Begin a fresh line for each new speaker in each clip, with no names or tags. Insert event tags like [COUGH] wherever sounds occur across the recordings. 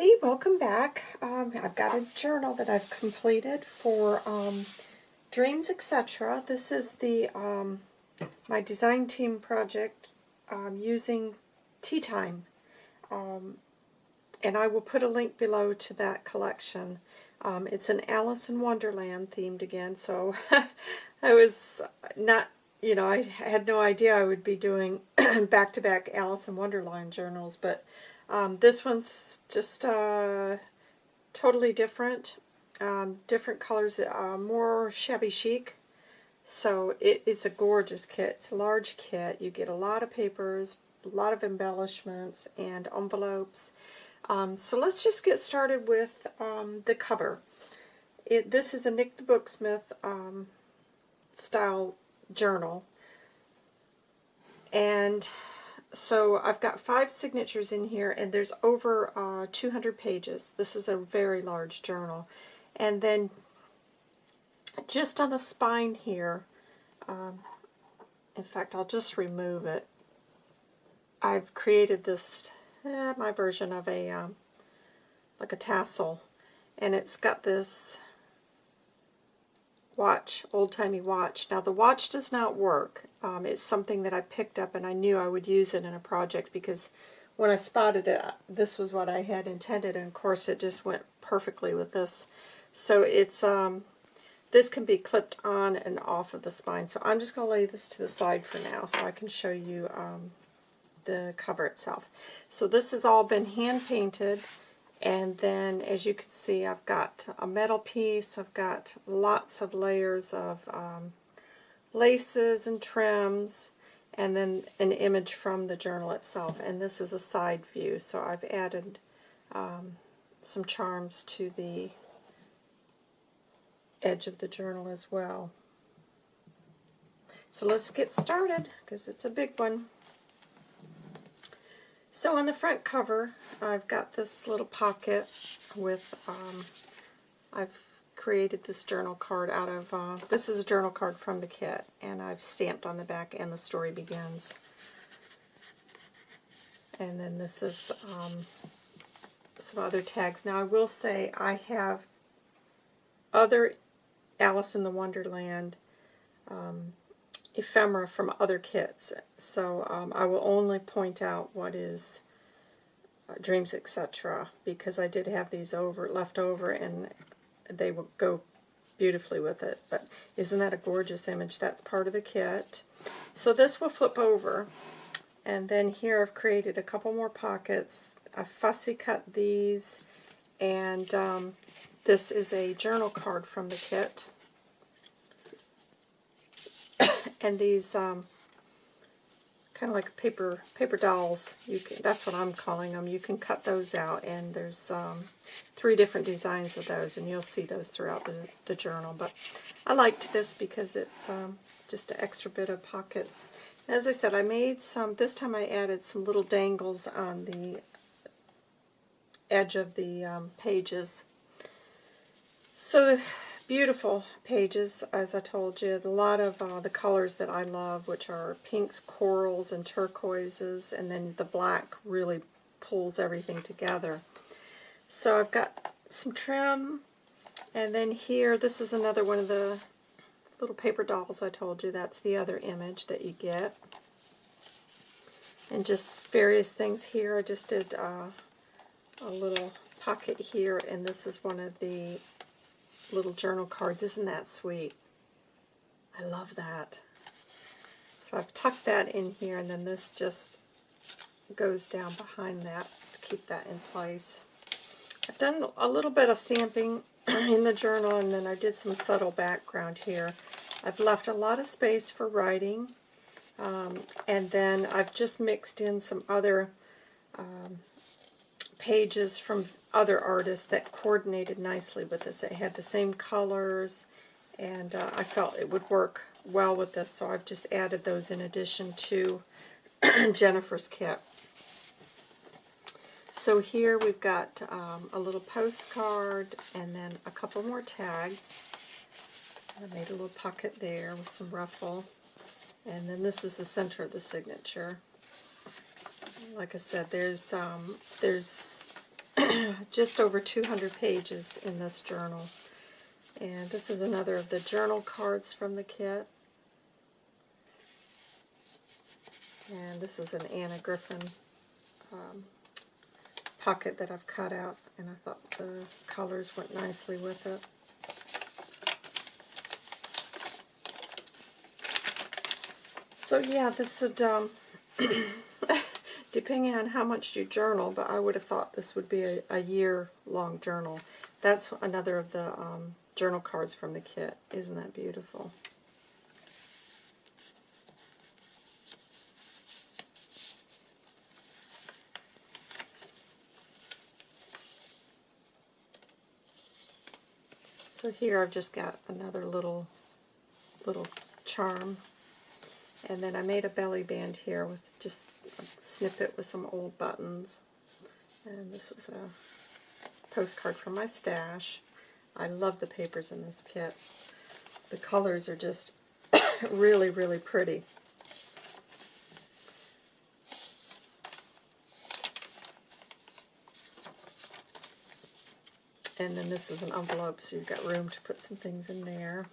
everybody, welcome back. Um, I've got a journal that I've completed for um, Dreams Etc. This is the um, my design team project um, using Tea Time. Um, and I will put a link below to that collection. Um, it's an Alice in Wonderland themed again, so [LAUGHS] I was not, you know, I had no idea I would be doing [CLEARS THROAT] back-to-back -back Alice in Wonderland journals, but um, this one's just uh, totally different. Um, different colors, uh, more shabby chic. So it is a gorgeous kit. It's a large kit. You get a lot of papers, a lot of embellishments, and envelopes. Um, so let's just get started with um, the cover. It, this is a Nick the Booksmith um, style journal. And so I've got five signatures in here, and there's over uh, 200 pages. This is a very large journal. And then just on the spine here, um, in fact, I'll just remove it. I've created this, eh, my version of a, um, like a tassel, and it's got this watch, old-timey watch. Now the watch does not work. Um, it's something that I picked up and I knew I would use it in a project because when I spotted it, this was what I had intended and of course it just went perfectly with this. So it's um, this can be clipped on and off of the spine. So I'm just going to lay this to the side for now so I can show you um, the cover itself. So this has all been hand painted and then, as you can see, I've got a metal piece. I've got lots of layers of um, laces and trims, and then an image from the journal itself. And this is a side view, so I've added um, some charms to the edge of the journal as well. So let's get started, because it's a big one. So on the front cover, I've got this little pocket with, um, I've created this journal card out of, uh, this is a journal card from the kit, and I've stamped on the back, and the story begins. And then this is um, some other tags. Now I will say I have other Alice in the Wonderland um, ephemera from other kits. So um, I will only point out what is uh, Dreams Etc. because I did have these over left over and they will go beautifully with it. But isn't that a gorgeous image? That's part of the kit. So this will flip over and then here I've created a couple more pockets. I fussy cut these and um, this is a journal card from the kit [COUGHS] and these um, kind of like paper paper dolls. You can, that's what I'm calling them. You can cut those out, and there's um, three different designs of those, and you'll see those throughout the, the journal. But I liked this because it's um, just an extra bit of pockets. as I said, I made some, this time I added some little dangles on the edge of the um, pages. So beautiful pages, as I told you. A lot of uh, the colors that I love, which are pinks, corals, and turquoises, and then the black really pulls everything together. So I've got some trim, and then here, this is another one of the little paper dolls I told you. That's the other image that you get. And just various things here. I just did uh, a little pocket here, and this is one of the little journal cards. Isn't that sweet? I love that. So I've tucked that in here, and then this just goes down behind that to keep that in place. I've done a little bit of stamping [CLEARS THROAT] in the journal, and then I did some subtle background here. I've left a lot of space for writing, um, and then I've just mixed in some other um, pages from other artists that coordinated nicely with this. It had the same colors, and uh, I felt it would work well with this, so I've just added those in addition to [CLEARS THROAT] Jennifer's kit. So here we've got um, a little postcard and then a couple more tags. I made a little pocket there with some ruffle. And then this is the center of the signature. Like I said, there's um, there's [CLEARS THROAT] just over 200 pages in this journal. And this is another of the journal cards from the kit. And this is an Anna Griffin um, pocket that I've cut out, and I thought the colors went nicely with it. So yeah, this would, um, [CLEARS THROAT] [LAUGHS] depending on how much you journal, but I would have thought this would be a, a year-long journal. That's another of the um, journal cards from the kit. Isn't that beautiful? So here I've just got another little little charm. And then I made a belly band here with just snippet with some old buttons. And this is a postcard from my stash. I love the papers in this kit. The colors are just [COUGHS] really, really pretty. And then this is an envelope, so you've got room to put some things in there.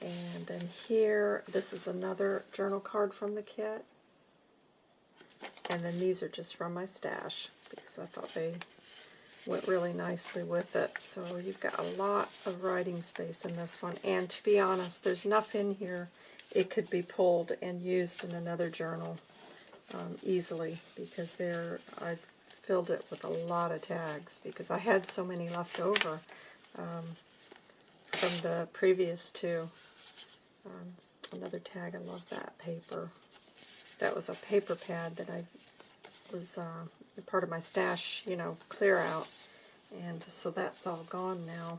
And then here, this is another journal card from the kit. And then these are just from my stash, because I thought they went really nicely with it. So you've got a lot of writing space in this one. And to be honest, there's enough in here it could be pulled and used in another journal um, easily, because there I've filled it with a lot of tags because I had so many left over um, from the previous two. Um, another tag, I love that paper. That was a paper pad that I was uh, part of my stash, you know, clear out. And so that's all gone now.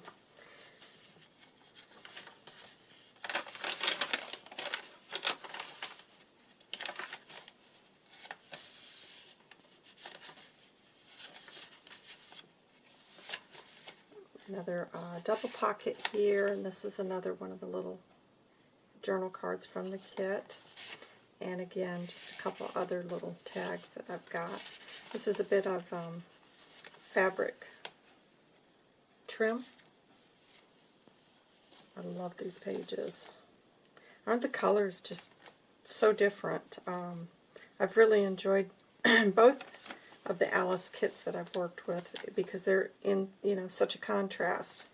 another uh, double pocket here, and this is another one of the little journal cards from the kit. And again, just a couple other little tags that I've got. This is a bit of um, fabric trim. I love these pages. Aren't the colors just so different? Um, I've really enjoyed [CLEARS THROAT] both of the Alice kits that I've worked with because they're in, you know, such a contrast.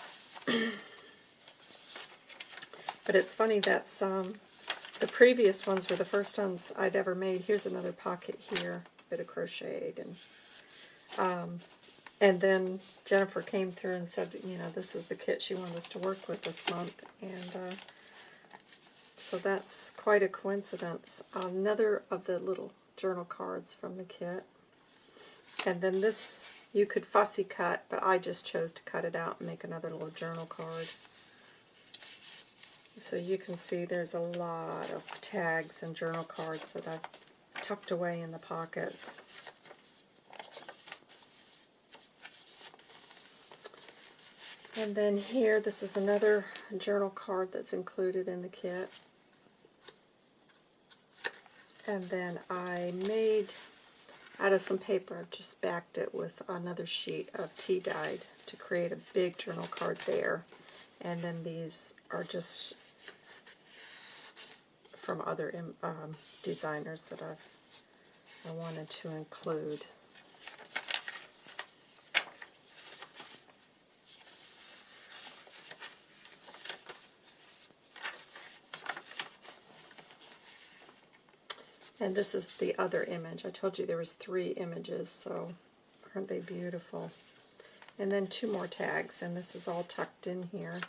[CLEARS THROAT] but it's funny that's um, the previous ones were the first ones I'd ever made. Here's another pocket here, bit of crocheted, and um, and then Jennifer came through and said, you know, this is the kit she wanted us to work with this month, and uh, so that's quite a coincidence. Another of the little journal cards from the kit. And then this you could fussy cut, but I just chose to cut it out and make another little journal card. So you can see there's a lot of tags and journal cards that I've tucked away in the pockets. And then here, this is another journal card that's included in the kit. And then I made, out of some paper, I've just backed it with another sheet of tea dyed to create a big journal card there. And then these are just from other um, designers that I've I wanted to include. And this is the other image. I told you there was three images, so aren't they beautiful? And then two more tags, and this is all tucked in here.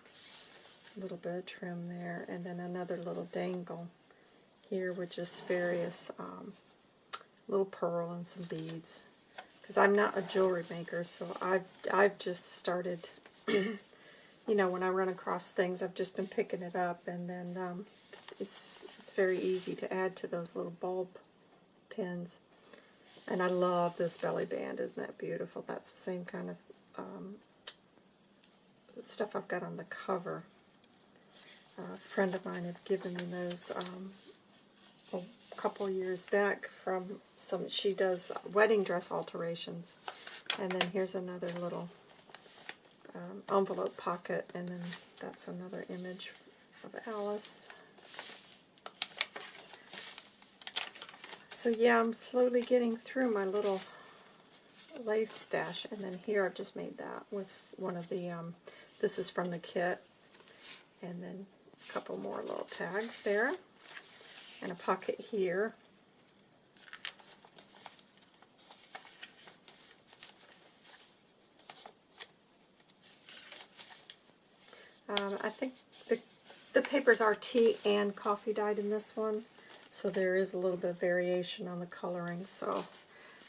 A little bit of trim there, and then another little dangle here with just various um, little pearl and some beads. Because I'm not a jewelry maker, so I've, I've just started, [CLEARS THROAT] you know, when I run across things, I've just been picking it up, and then um, it's, it's very easy to add to those little bulb pins. And I love this belly band. Isn't that beautiful? That's the same kind of um, stuff I've got on the cover. Uh, a friend of mine had given me those um, couple years back from some, she does wedding dress alterations. And then here's another little um, envelope pocket, and then that's another image of Alice. So yeah, I'm slowly getting through my little lace stash, and then here I've just made that with one of the, um, this is from the kit, and then a couple more little tags there, and a pocket here. Um, I think the, the papers are tea and coffee dyed in this one, so there is a little bit of variation on the coloring. So,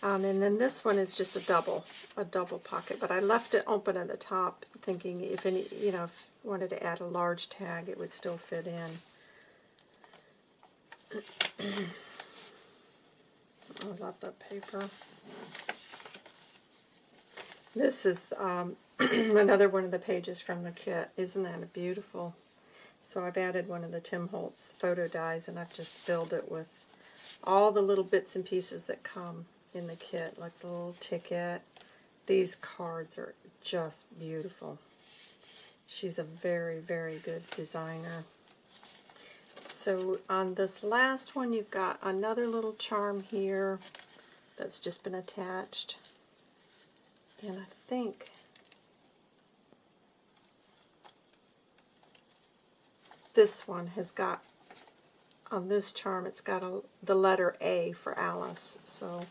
um, And then this one is just a double, a double pocket, but I left it open at the top thinking if any, you know, if wanted to add a large tag, it would still fit in. I love that paper. This is um, [CLEARS THROAT] another one of the pages from the kit. Isn't that beautiful? So I've added one of the Tim Holtz photo dies, and I've just filled it with all the little bits and pieces that come in the kit, like the little ticket. These cards are just beautiful. She's a very, very good designer. So on this last one, you've got another little charm here that's just been attached. And I think this one has got, on this charm, it's got a, the letter A for Alice. So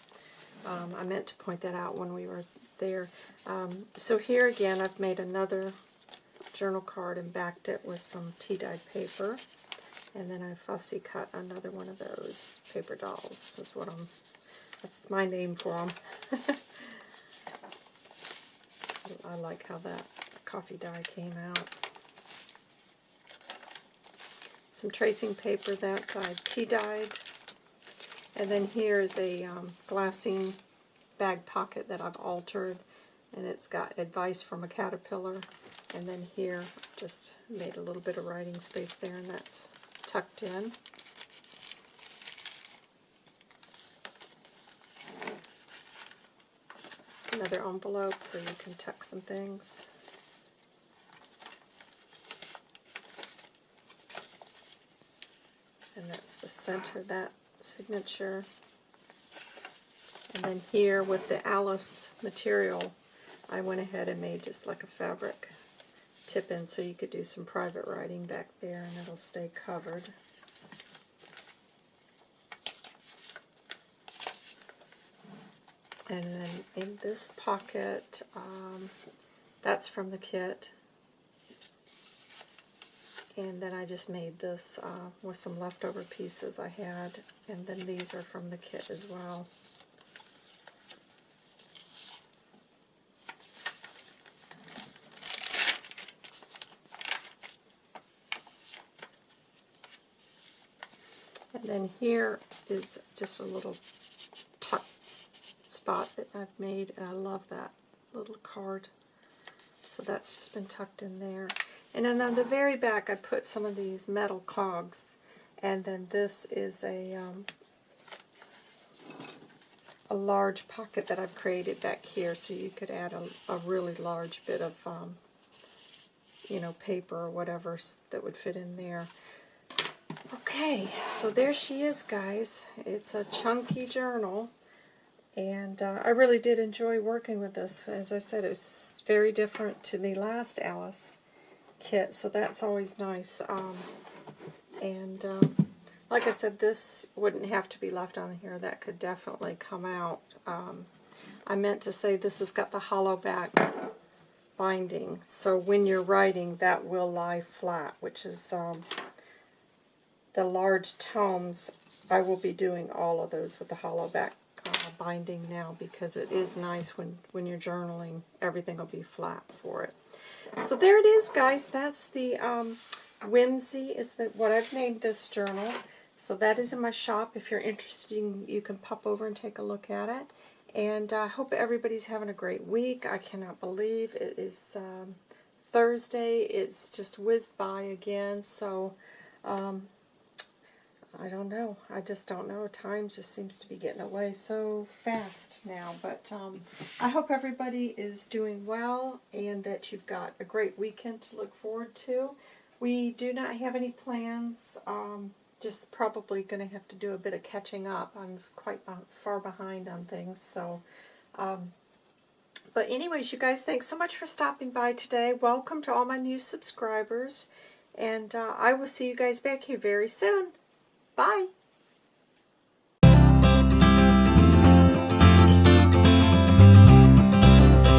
um, I meant to point that out when we were there. Um, so here again, I've made another journal card and backed it with some tea-dyed paper. And then I fussy cut another one of those paper dolls. That's what I'm, that's my name for them. [LAUGHS] I like how that coffee dye came out. Some tracing paper that I tea dyed. And then here is a um, glassine bag pocket that I've altered. And it's got advice from a caterpillar. And then here, just made a little bit of writing space there, and that's tucked in. Another envelope so you can tuck some things. And that's the center, of that signature. And then here with the Alice material, I went ahead and made just like a fabric tip in so you could do some private writing back there and it'll stay covered. And then in this pocket, um, that's from the kit. And then I just made this uh, with some leftover pieces I had. And then these are from the kit as well. And then here is just a little tuck spot that I've made, and I love that little card. So that's just been tucked in there. And then on the very back, I put some of these metal cogs, and then this is a um, a large pocket that I've created back here, so you could add a, a really large bit of, um, you know, paper or whatever that would fit in there. Okay, so there she is, guys. It's a chunky journal. And uh, I really did enjoy working with this. As I said, it's very different to the last Alice kit, so that's always nice. Um, and um, like I said, this wouldn't have to be left on here. That could definitely come out. Um, I meant to say this has got the hollow back binding, so when you're writing, that will lie flat, which is um, the large tomes. I will be doing all of those with the hollow back binding now because it is nice when, when you're journaling. Everything will be flat for it. So there it is, guys. That's the um, Whimsy is the, what I've named this journal. So that is in my shop. If you're interested, you can pop over and take a look at it. And I uh, hope everybody's having a great week. I cannot believe it is um, Thursday. It's just whizzed by again. So um, I don't know. I just don't know. Time just seems to be getting away so fast now. But um, I hope everybody is doing well and that you've got a great weekend to look forward to. We do not have any plans. Um, just probably going to have to do a bit of catching up. I'm quite far behind on things. So, um, but anyways, you guys, thanks so much for stopping by today. Welcome to all my new subscribers. And uh, I will see you guys back here very soon. Bye.